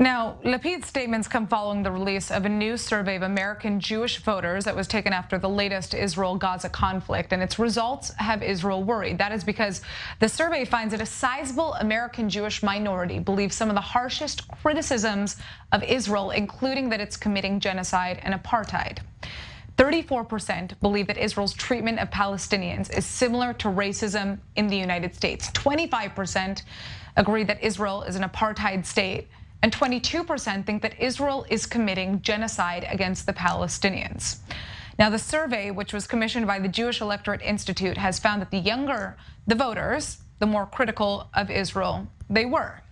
Now, Lapid's statements come following the release of a new survey of American Jewish voters that was taken after the latest Israel-Gaza conflict, and its results have Israel worried. That is because the survey finds that a sizable American Jewish minority believes some of the harshest criticisms of Israel, including that it's committing genocide and apartheid. 34% believe that Israel's treatment of Palestinians is similar to racism in the United States. 25% agree that Israel is an apartheid state and 22% think that Israel is committing genocide against the Palestinians. Now, the survey, which was commissioned by the Jewish Electorate Institute, has found that the younger the voters, the more critical of Israel they were.